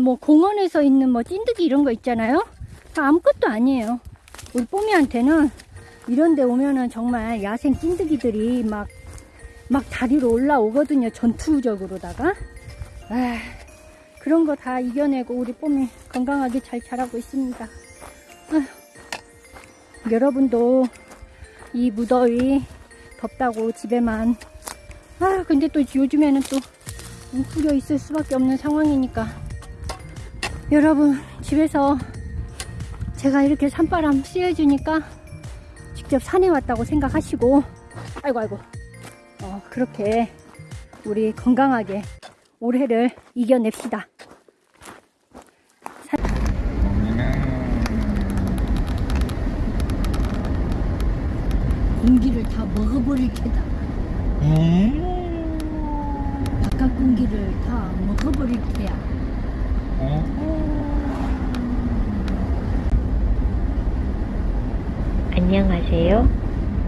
뭐 공원에서 있는 뭐 찐득이 이런 거 있잖아요. 다 아무것도 아니에요. 우리 뽀미한테는 이런 데 오면은 정말 야생 찐득이들이 막, 막 다리로 올라오거든요. 전투적으로다가. 아, 그런 거 다 이겨내고 우리 뽀미 건강하게 잘 자라고 있습니다. 아휴, 여러분도 이 무더위 덥다고 집에만 아 근데 또 요즘에는 또 웅크려 있을 수밖에 없는 상황이니까 여러분 집에서 제가 이렇게 산바람 쐬어주니까 직접 산에 왔다고 생각하시고 아이고 아이고. 어, 그렇게 우리 건강하게 올해를 이겨냅시다. 공기를 다 먹어버릴 테다. 바깥 공기를 다 먹어버릴 테야 안녕하세요.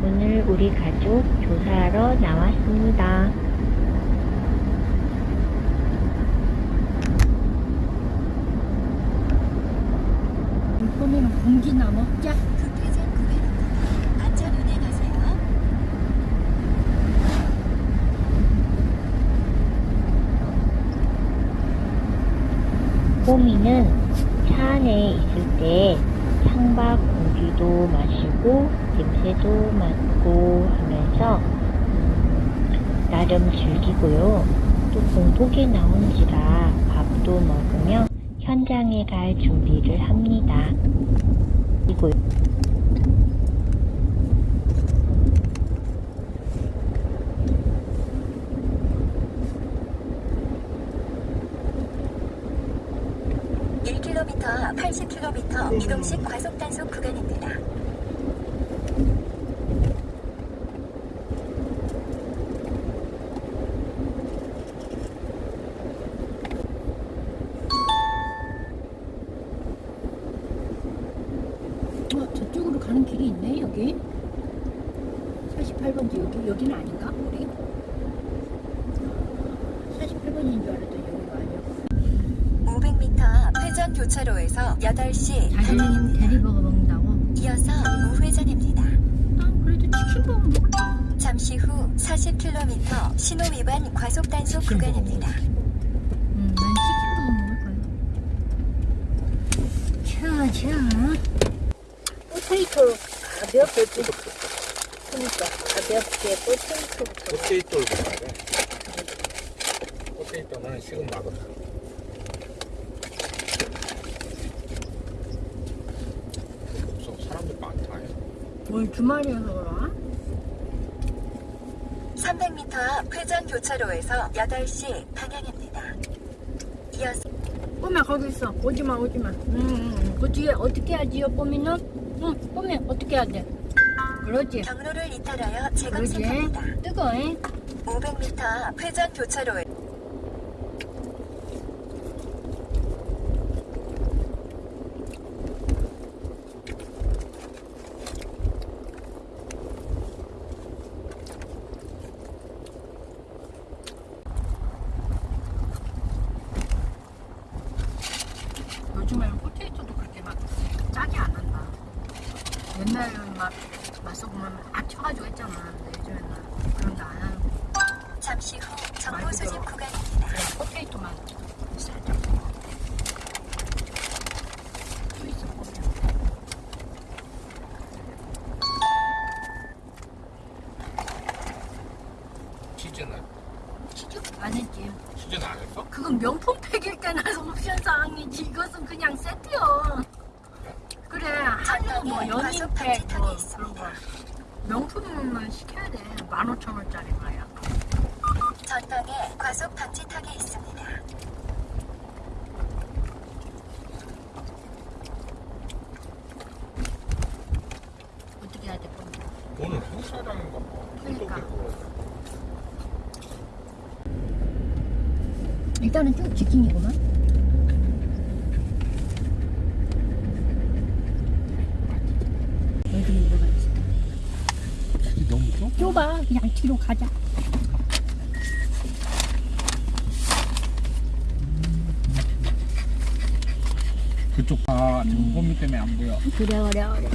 오늘 우리 가족 조사하러 나왔습니다. 물 뽀미는 공기나 먹자 우리는 차 안에 있을 때 창밖 공기도 마시고 냄새도 맡고 하면서 음, 나름 즐기고요. 또 공복에 나온지라 밥도 먹으며 현장에 갈 준비를 합니다. 이곳 30km 비동식 과속단속 구간입니다. 어, 저쪽으로 가는 길이 있네, 여기. 48번지 여기, 여기는 아닌가, 우리? 48번인 줄 알았더니. 여기가 아니야 500m 회전 교차로에서 8시 자기는 방향입니다. 대리버거 먹는다고? 이어서 우회전입니다. 아 그래도 치킨버거 먹을까? 잠시 후 40km 신호 위반 과속 단속 구간입니다. 음, 난 치킨버거 먹을 거야 자 자 potato 가볍게 그러니까 가볍게 potato부터 potato를 먹어야 돼. potato는 식은 맛없어. 없어. 사람들 많다. 오늘 주말이어서 그러나? 300m 앞 회전 교차로에서 8시 방향입니다. 이어서 뽀미야 거기 있어 오지마 오지마 응, 그 뒤에 어떻게 하지요 뽀미는? 응 뽀미 어떻게 해야 돼? 그러지 경로를 이탈하여 재검 그러지 생깁니다. 뜨거워 500m 앞 회전 교차로에 요즘에는 포테이토도 그렇게 막 짜게 안 한다 옛날에는 막 맛소금을 막 쳐가지고 했잖아 근데 요즘에는 그런 거 안 하는 거 잠시 후 정보 많이 수집 들어. 구간입니다. 그냥 포테이토만 살짝 또 있어 보면 치즈는? 치즈 안 했지 치즈는 안 했어? 그건 명품 팩일 때나 옵션 사항 이것은 그냥 세트요 그래 한우 뭐 연인팩 뭐 그런 거 명품만 시켜야 돼 15,000원짜리 말이야 전방에 과속 방지턱이 있습니다. 어떻게 해야 돼 그럼? 오늘 행사장인가 봐. 그러니까. 그거. 일단은 쭉 직진이구만 여기 뭐가 있어 치즈 너무 좁? 좁아 그냥 뒤로 가자 그쪽 봐. 지금 홈미 때문에 안 보여. 그래 그래 그래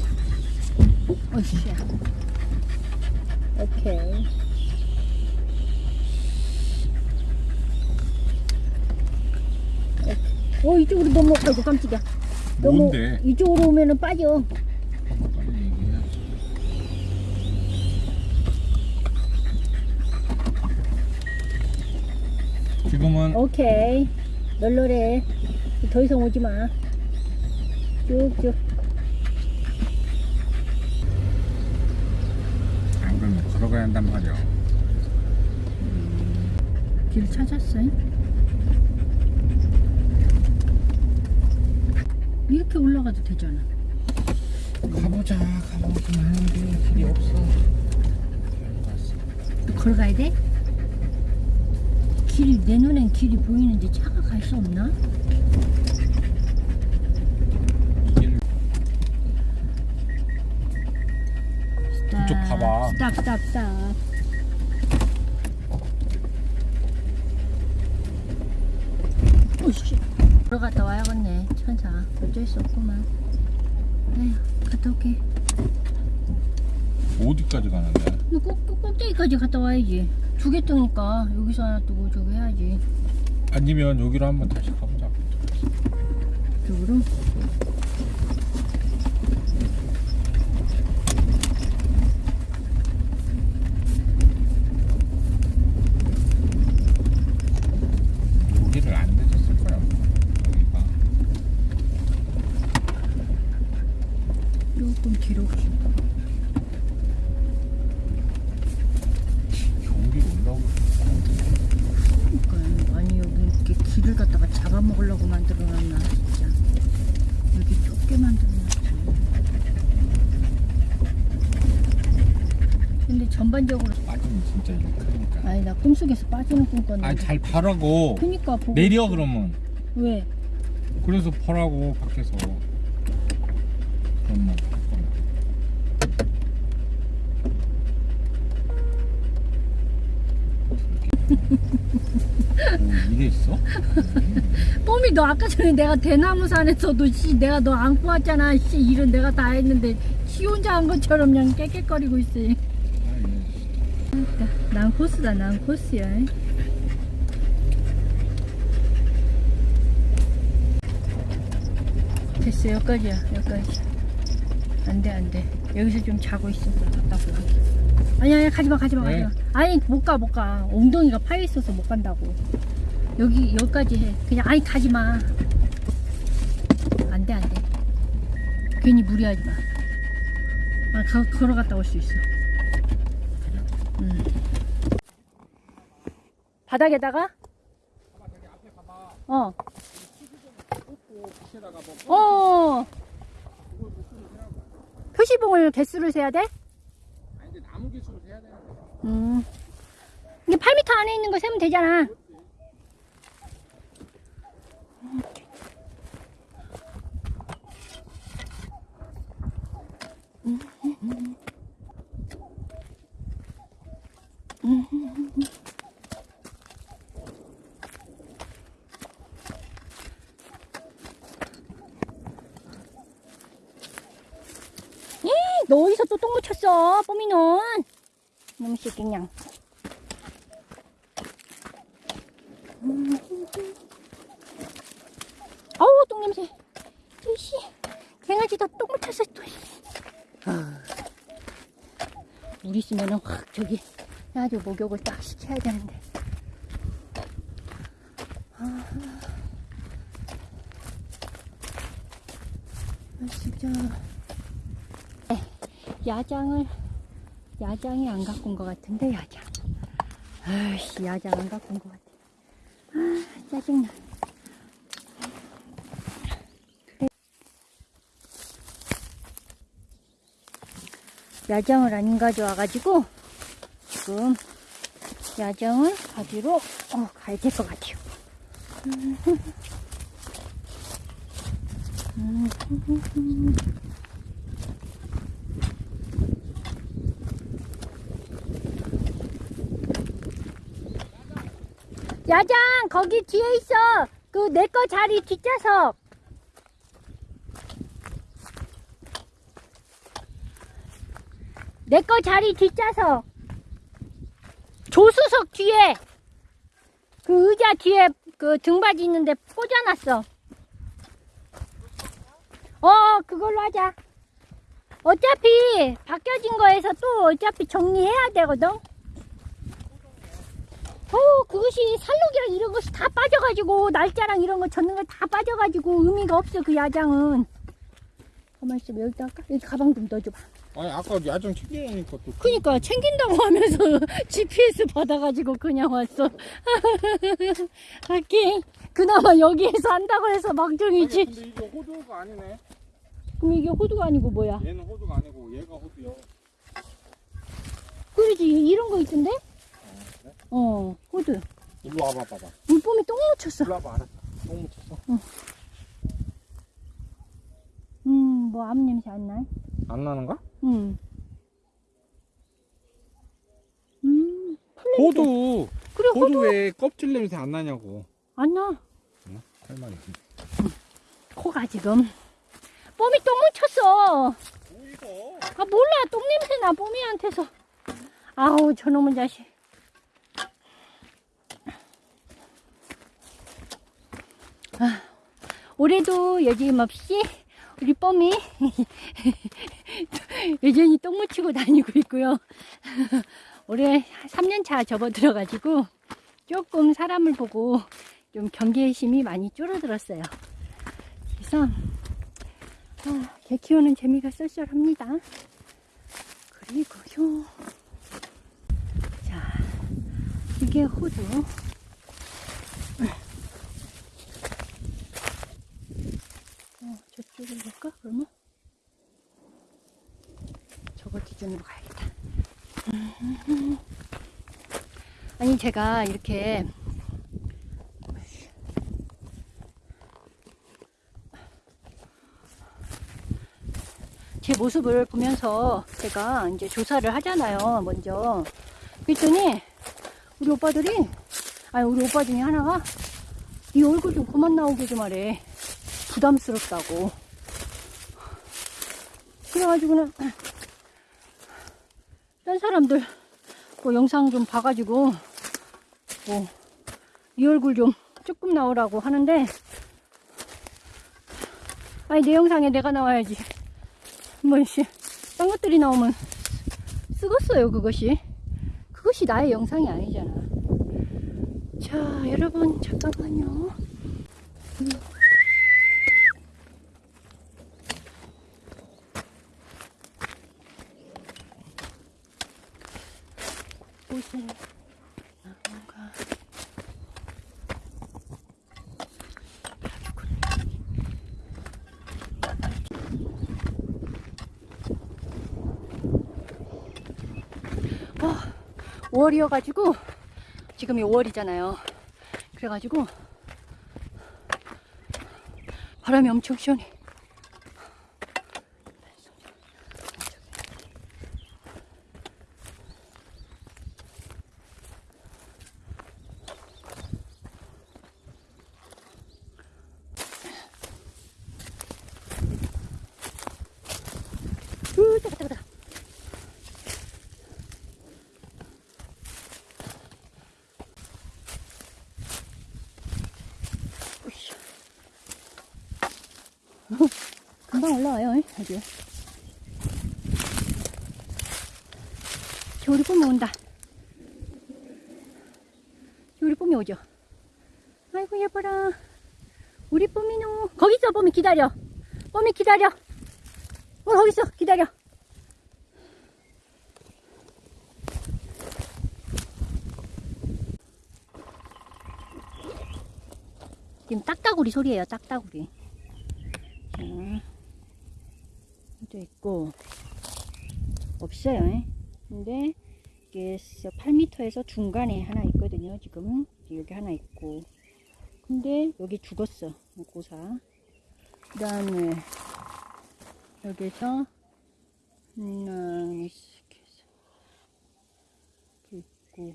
어씨야 오케이 어 이쪽으로 아이고 깜짝이야 너무 뭔데? 이쪽으로 오면은 빠져 빨리 얘기해야지. 지금은 오케이. 널널해. 더 이상 오지 마. 쭉쭉. 안 그러면 걸어가야 한단 말이야. 길 찾았어 이렇게 올라가도 되잖아. 가보자, 가보긴 하는데 길이 없어. 걸어가야 돼? 길이 내 눈엔 길이 보이는데 차가 갈 수 없나? 이쪽 봐봐. stop stop stop. 오씨. 걸어갔다 와야겠네. 천사. 어쩔 수 없구만. 에휴 갔다 올게. 어디까지 가는데? 너 꼭, 꼭, 꼭대기까지 갔다 와야지 두 개 뜨니까 여기서 하나 뜨고 저기 해야지 아니면 여기로 한번 다시 가보자. 쪽으로 여기를 안 늦었을 거야. 여기가. 조금 뒤로 경기로 올라오고 그러니까 아니 여기 이렇게 길을 갖다가 잡아먹으려고 만들어놨나 진짜 여기 좁게 만들어놨지 근데 전반적으로 빠지면 진짜 욕하니까. 아니 나 꿈속에서 빠지는 꿈 꿨는데 아 잘 봐라고. 그니까 보고 내려 그러면. 왜? 그래서 보라고 밖에서. 그러면. 오, 이랬어? 뽀미 너 아까 전에 내가 대나무산에서도 씨 내가 너 안고 왔잖아 씨 일은 내가 다 했는데 지 혼자 한 것처럼 그냥 깨끗거리고 있어. 난 코스다 난 코스야 됐어 여기까지야. 여기까지. 안돼 안돼. 여기서 좀 자고 있어. 답답해 아니 아니 가지마 가지마 왜? 가지마. 아니 못 가 못 가. 엉덩이가 파여 있어서 못 간다고. 여기 여기까지 해. 그냥 아니 가지마. 안돼 안돼. 괜히 무리하지 마. 아, 거, 걸어갔다 올 수 있어. 음. 바닥에다가? 어. 어. 표시봉을 개수를 세야 돼? 아니 이제 나무 기술을 해야 되는데. 음. 이게 8m 안에 있는 거 세면 되잖아. 예, 너 어디서 또 똥 묻혔어, 뽀미는? 쉽게 그냥. 아우 똥 냄새. 이씨 강아지도 똥 묻혀서 또. 씨. 아. 물 있으면은 확 저기 아주 목욕을 딱 시켜야 되는데. 아, 아 진짜. 에, 야장을 야장이 안 갖고 온 것 같은데 야장. 아이씨 야장 안 갖고 온 것 같아. 아 짜증나. 야장을 안 가져와가지고 지금 야장을 가지러 어, 가야 될 것 같아요. 야장 거기 뒤에 있어. 그 내 거 자리 뒷좌석 내 거 자리 뒷좌석 조수석 뒤에. 그 의자 뒤에 그 등받이 있는데 꽂아놨어. 어 그걸로 하자. 어차피 바뀌어진 거에서 또 어차피 정리해야 되거든. 어, 그것이 살록이랑 이런 것이 다 빠져가지고 날짜랑 이런 거 젓는 거다 빠져가지고 의미가 없어 그 야장은. 가만 있어 여기다 할까? 여기 가방 좀 넣어줘봐. 아니 아까 야정 챙기니까 또 그니까 챙긴다고 하면서 GPS 받아가지고 그냥 왔어. 하긴 그나마 여기에서 한다고 해서 아니, 막중이지. 근데 이게 호두가 아니네 그럼 이게 호두가 아니고 뭐야? 얘는 호두가 아니고 얘가 호두야 그러지 이런 거 있던데? 어 호두. 일로 와봐 봐봐 물범이 똥 묻혔어. 일로 와봐 알았어 똥 묻혔어 음뭐 암 냄새 안 나? 안 나는가? 음. 음 호두 그래 호두 호두 왜 껍질 냄새 안 나냐고 안 나. 할 말이지 코가 지금 뽀미 똥 묻혔어. 뭐 이거 아 몰라 똥 냄새 나 뽀미한테서. 아우 저놈의 자식. 올해도 여지없이 우리 뽀미 여전히 똥 묻히고 다니고 있고요. 올해 3년차 접어들어가지고 조금 사람을 보고 좀 경계심이 많이 줄어들었어요. 그래서 아, 개 키우는 재미가 쏠쏠합니다. 그리고요. 자, 이게 호두. 어, 저쪽으로 갈까, 그러면? 저거 기준으로 가야겠다. 아니, 제가 이렇게 제 모습을 보면서 제가 이제 조사를 하잖아요, 먼저. 그랬더니, 우리 오빠들이, 아니, 우리 오빠 중에 하나가, 이 얼굴 좀 그만 나오게 좀 하래. 부담스럽다고. 그래가지고는, 딴 사람들, 뭐 영상 좀 봐가지고, 뭐, 이 얼굴 좀 조금 나오라고 하는데, 아니, 내 영상에 내가 나와야지. 뭐, 씨, 딴 것들이 나오면 쓰겄어요, 그것이. 그것이 나의 영상이 아니잖아. 자, 여러분, 잠깐만요. 음. 옷을 나무가 어, 5월이어가지고 지금이 5월이잖아요. 그래가지고 바람이 엄청 시원해. 금방 올라와요, 아주. 겨울이 봄이 온다. 겨울이 봄이 오죠. 아이고, 예뻐라. 우리 봄이노. 거기 있어, 봄이 기다려. 봄이 기다려. 어, 거기 있어, 기다려. 지금 딱따구리 소리예요, 딱따구리. 자, 또 있고, 없어요. 예. 근데, 이게 8m에서 중간에 하나 있거든요, 지금. 여기 하나 있고. 근데, 여기 죽었어, 고사. 그 다음에, 여기서, 하나, 있고,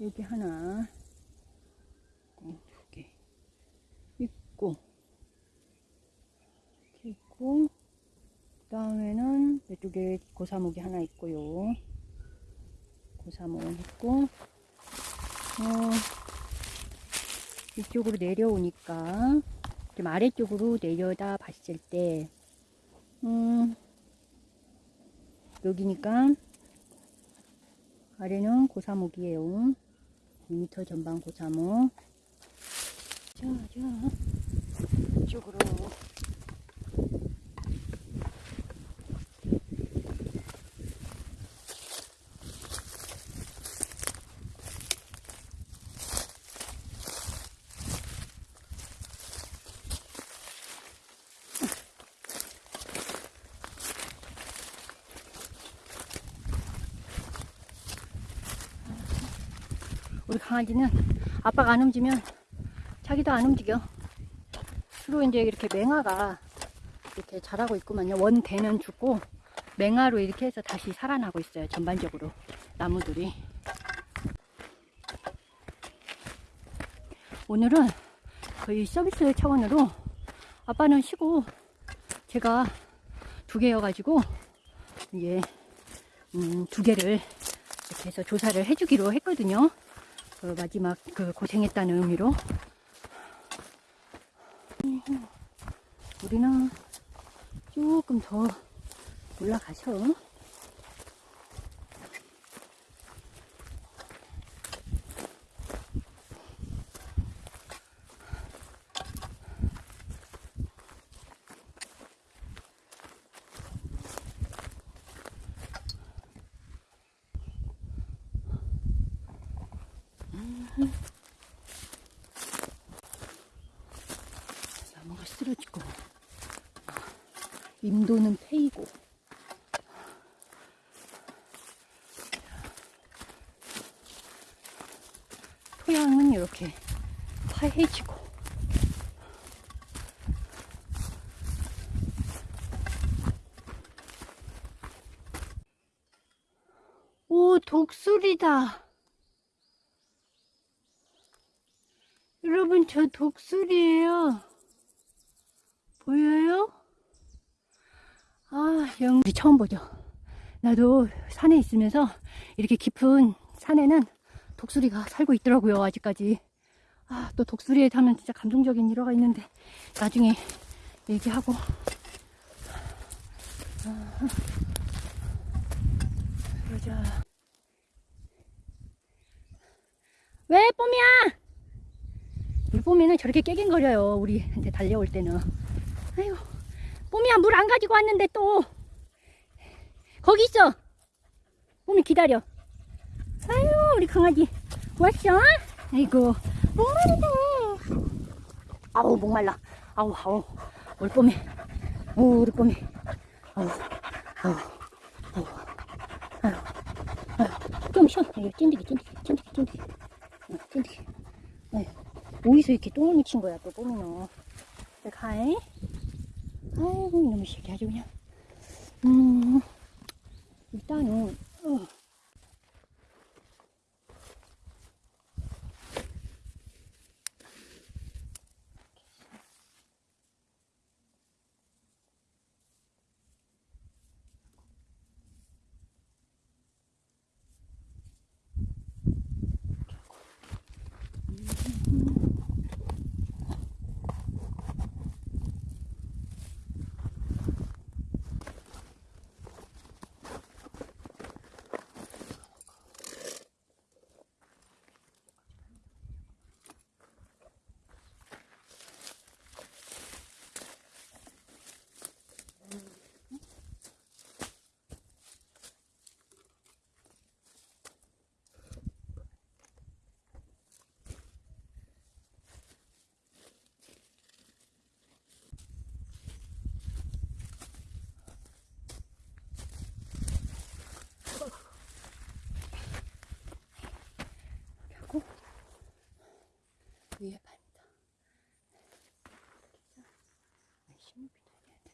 여기 하나, 있고, 두 개. 있고, 이렇게 있고, 그 다음에는 이쪽에 고사목이 하나 있고요. 고사목 있고, 어, 이쪽으로 내려오니까, 좀 아래쪽으로 내려다 봤을 때, 음, 여기니까, 아래는 고사목이에요. 2m 전방 고사목. 자, 자, 이쪽으로. 강아지는 아빠가 안 움직이면 자기도 안 움직여. 주로 이제 이렇게 맹아가 이렇게 자라고 있구만요. 원대는 죽고 맹아로 이렇게 해서 다시 살아나고 있어요. 전반적으로 나무들이. 오늘은 거의 서비스 차원으로 아빠는 쉬고 제가 두 개여가지고 이제 음, 두 개를 이렇게 해서 조사를 해주기로 했거든요. 그 마지막 그 고생했다는 의미로 우리는 조금 더 올라가셔. 나무가 쓰러지고 임도는 패이고. 토양은 이렇게 파해지고. 오 독수리다 여러분 저 독수리예요 보여요? 아, 영 처음 보죠. 나도 산에 있으면서 이렇게 깊은 산에는 독수리가 살고 있더라고요, 아직까지. 아, 또 독수리에 타면 진짜 감동적인 일화가 있는데, 나중에 얘기하고. 아, 그러자. 왜, 뽀미야? 뽀미는 저렇게 깨갱거려요, 우리한테 달려올 때는. 아이고, 뽀미야, 물 안 가지고 왔는데 또. 거기 있어. 뽀미 기다려. 아유, 우리 강아지. 왔어? 아이고, 목마르다. 아우, 목말라. 아우, 아우. 우리 뽀미. 오, 우리 뽀미. 아우, 아우, 아우, 아우, 아우. 좀 쉬어. 찐득이, 찐득이, 찐득이, 찐득이. 어, 찐득이. 아유, 어디서 이렇게 똥을 묻힌 거야, 또 뽀미는. 자, 가이. 아이고 이놈의 새끼 아주 그냥 음 일단은 어. 하고 위에 반다. 심을 비벼야 돼.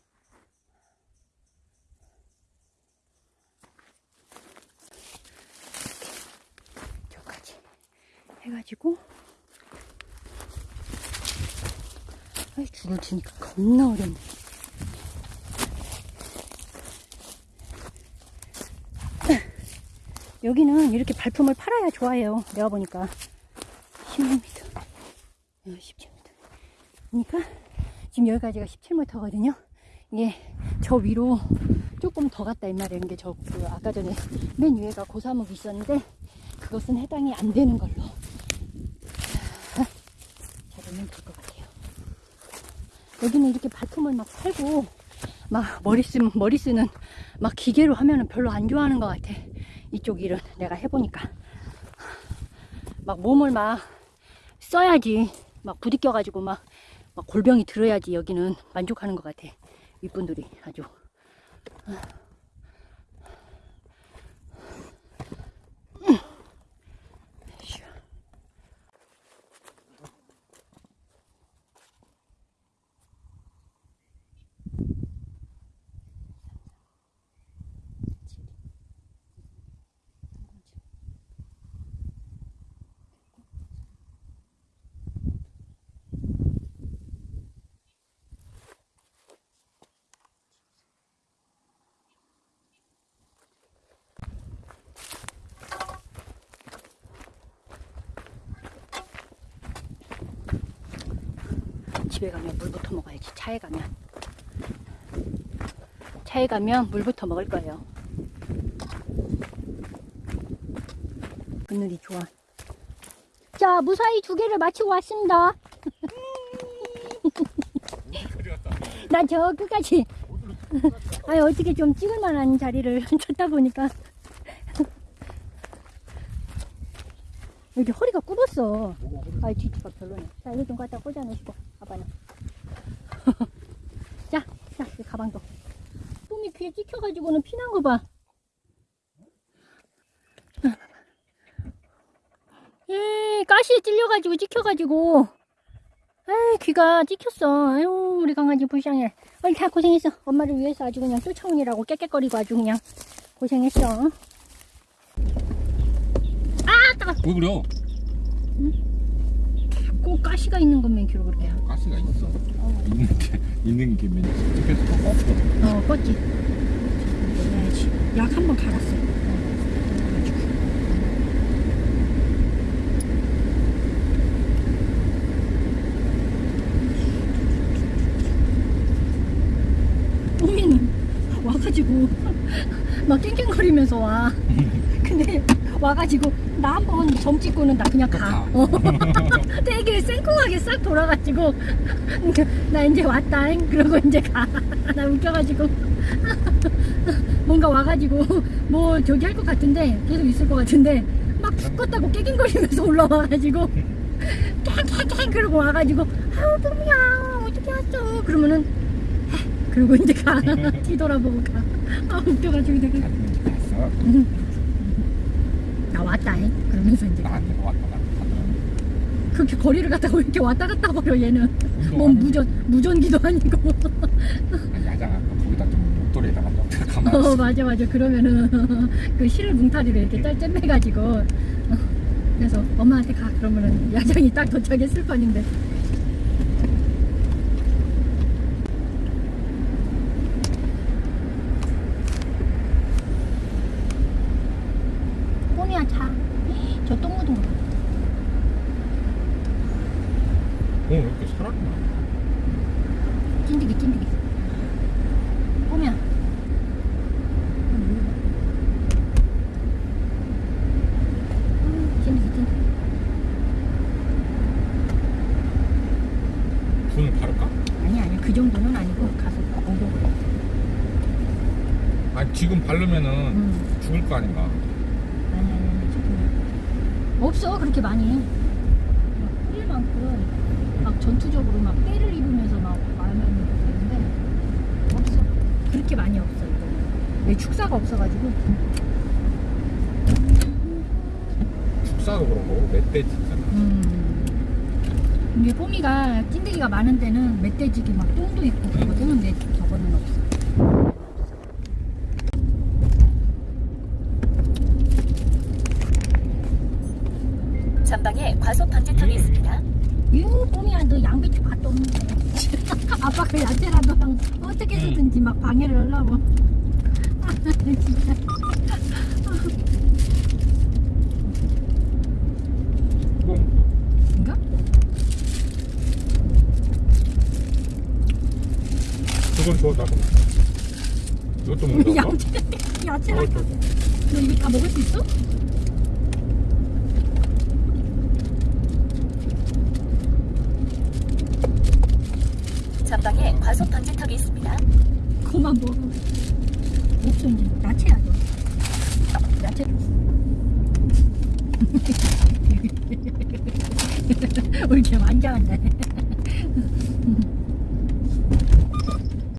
이렇게 저까지 해가지고 아이 줄을 치니까 겁나 어렵네. 여기는 이렇게 발품을 팔아야 좋아요. 내가 보니까 16m. 17m. 그러니까 지금 여기까지가 17m거든요. 이게 저 위로 조금 더 갔다 이 말이에요. 이게 저 그 아까 전에 맨 위에가 고사목이 있었는데 그것은 해당이 안 되는 걸로 잡으면 될 것 같아요. 여기는 이렇게 발품을 막 팔고 막 머리 쓰면 머리 쓰는 막 기계로 하면은 별로 안 좋아하는 것 같아. 이쪽 일은 내가 해보니까 막 몸을 막 써야지 막 부딪혀가지고 막, 막 골병이 들어야지 여기는 만족하는 것 같아. 윗분들이 아주. 집에 가면 물부터 먹어야지. 차에 가면. 차에 가면 물부터 먹을 거예요. 그늘이 좋아. 자, 무사히 두 개를 마치고 왔습니다. 나 저 끝까지. 아니, 어떻게 좀 찍을 만한 자리를 찾다 보니까. 여기 허리가 굽었어. 아이, 뒤치가 별로네. 자, 이거 좀 갖다 꽂아 놓으시고, 아빠는. 자, 자, 이 가방도. 똥이 귀에 찍혀가지고는 피난 거 봐. 에 가시에 찔려가지고 찍혀가지고. 에이, 귀가 찍혔어. 아유, 우리 강아지 불쌍해. 얼다 고생했어. 엄마를 위해서 아주 그냥 쫓아오느라고 깨깨거리고 아주 그냥 고생했어. 왜 그래요? 꼭 가시가 있는 것만 기로 그렇게. 가시가 있어. 있는 게 있는 게 맨. 그래서 또 껐어. 어, 껐지. 내야지. 약 한 번 갈았어. 뽀미는 와가지고 막 깽깽거리면서 와. 근데 와가지고 나 한 번 점 찍고는 나 그냥 가. 어. 되게 생뚱하게 싹 돌아가지고 나 이제 왔다. 그러고 이제 가. 나 웃겨가지고 뭔가 와가지고 뭐 저기 할 것 같은데 계속 있을 것 같은데 막 죽겠다고 깨갱거리면서 올라와가지고 깽깽깽 그러고 와가지고 아우 뽀미야 어떻게 왔어 그러면은 에, 그러고 이제 가 뒤돌아보고 가 아 웃겨가지고 되게 갔어. 나 왔다 잉 그러면서 이제 나한테 왔다 갔다. 그렇게 거리를 갖다가 왜 이렇게 왔다 갔다 버려 얘는. 뭐 무전 무전기도 아니고. 아니, 야장 아까 거기다 좀 목도리에다가 좀 가만히 어. 맞아 맞아. 그러면은 그 실을 뭉타리를 이렇게 짤짤매가지고. 어, 그래서 엄마한테 가. 그러면은 야장이 딱 도착했을 판인데 뽀미야 자저 똥 묻은 거 봐. 어, 왜 이렇게 살았나? 찐득이 찐득이 뽀미야 음, 찐득이 찐득이 분을 바를까? 그 정도는 아니고 가서 해. 아니 지금 바르면은 음. 죽을 거 아닌가? 아니 아니 아니 지금 없어 그렇게 많이 막 뿌릴 만큼 막 전투적으로 막 때를 입으면서 막 말하면 되는데 없어 그렇게 많이 없어 이거 내 축사가 없어가지고 축사도 그렇고 멧돼지 있잖아. 음. 이게 뽀미가 찐득이가 많은 데는 멧돼지기 막 똥도 있고 그러거든 근데 저거는 없어. 전방에 과속 방지턱이 있습니다. 유 뽀미야 너 양배추 밭도 없는데. 아빠 그 야채라도 방- 어떻게 해서든지 막 방해를 하려고. 아, 진짜 줘 나도 이것도 먹는다 야채, 야채. 너 이거 다 먹을 수 있어?